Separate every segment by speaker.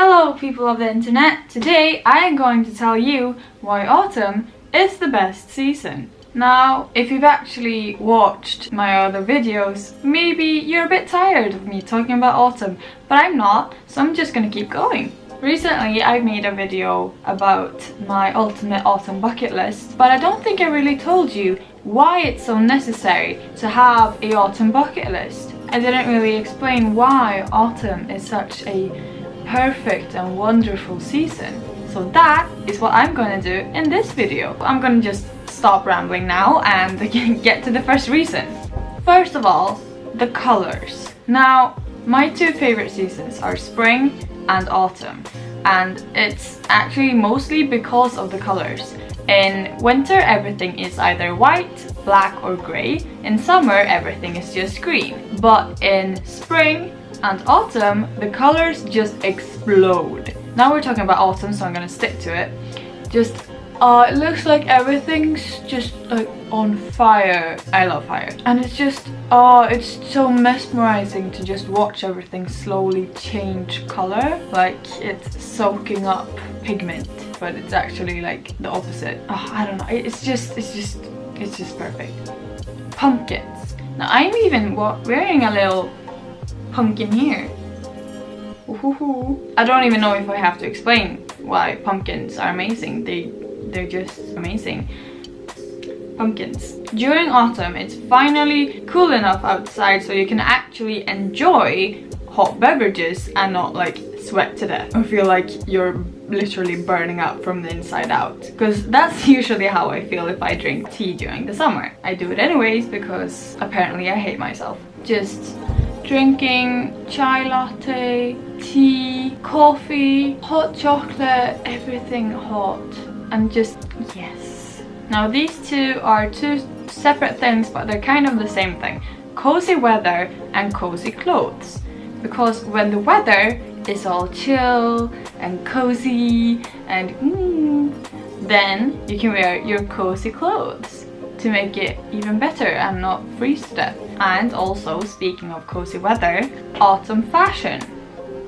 Speaker 1: Hello people of the internet! Today I am going to tell you why autumn is the best season. Now, if you've actually watched my other videos, maybe you're a bit tired of me talking about autumn, but I'm not, so I'm just gonna keep going. Recently I made a video about my ultimate autumn bucket list, but I don't think I really told you why it's so necessary to have a autumn bucket list. I didn't really explain why autumn is such a perfect and wonderful season. So that is what I'm gonna do in this video. I'm gonna just stop rambling now and get to the first reason. First of all, the colors. Now, my two favorite seasons are spring and autumn and it's actually mostly because of the colors. In winter everything is either white, black or grey. In summer everything is just green. But in spring and autumn the colors just explode. Now we're talking about autumn so I'm gonna stick to it. Just uh, it looks like everything's just like on fire. I love fire. And it's just, oh, it's so mesmerizing to just watch everything slowly change color. Like it's soaking up pigment, but it's actually like the opposite. Oh, I don't know. It's just, it's just, it's just perfect. Pumpkins. Now I'm even wearing a little pumpkin here. I don't even know if I have to explain why pumpkins are amazing. They they're just amazing pumpkins. During autumn, it's finally cool enough outside so you can actually enjoy hot beverages and not like sweat to death or feel like you're literally burning up from the inside out because that's usually how I feel if I drink tea during the summer. I do it anyways because apparently I hate myself. Just drinking chai latte, tea, coffee, hot chocolate, everything hot. And just yes. Now these two are two separate things but they're kind of the same thing. Cozy weather and cozy clothes. Because when the weather is all chill and cozy and mm, then you can wear your cozy clothes to make it even better and not freeze to death. And also, speaking of cozy weather, autumn fashion.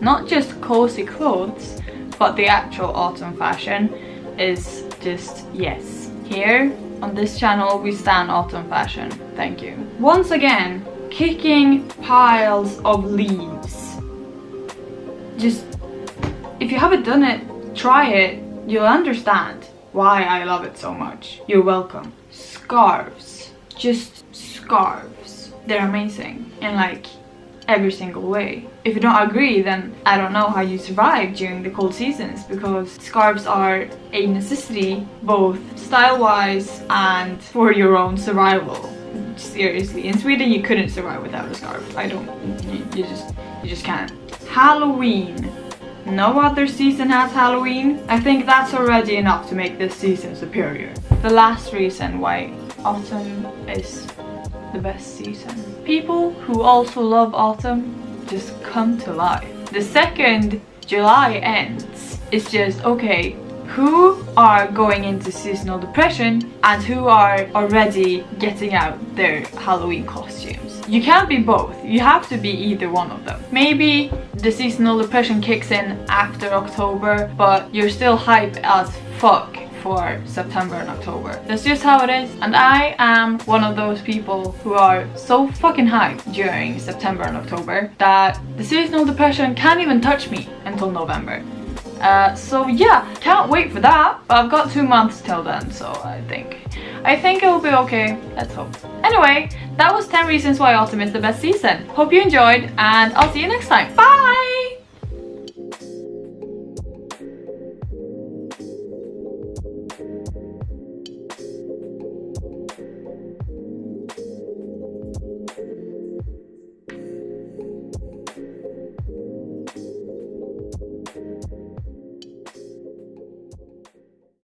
Speaker 1: Not just cozy clothes, but the actual autumn fashion is just yes. Here on this channel we stand autumn fashion. Thank you. Once again, kicking piles of leaves. Just, if you haven't done it, try it. You'll understand why I love it so much. You're welcome. Scarves. Just scarves. They're amazing. in like, every single way. If you don't agree, then I don't know how you survive during the cold seasons because scarves are a necessity both style-wise and for your own survival. Seriously, in Sweden you couldn't survive without a scarf. I don't, you, you just, you just can't. Halloween. No other season has Halloween. I think that's already enough to make this season superior. The last reason why autumn is the best season. People who also love autumn just come to life. The second July ends, it's just, okay, who are going into seasonal depression and who are already getting out their Halloween costumes. You can't be both, you have to be either one of them. Maybe the seasonal depression kicks in after October, but you're still hype as fuck for September and October. That's just how it is. And I am one of those people who are so fucking hyped during September and October that the seasonal depression can't even touch me until November. Uh, so yeah, can't wait for that. But I've got two months till then, so I think I think it will be okay. Let's hope. Anyway, that was 10 reasons why autumn is the best season. Hope you enjoyed and I'll see you next time. Bye!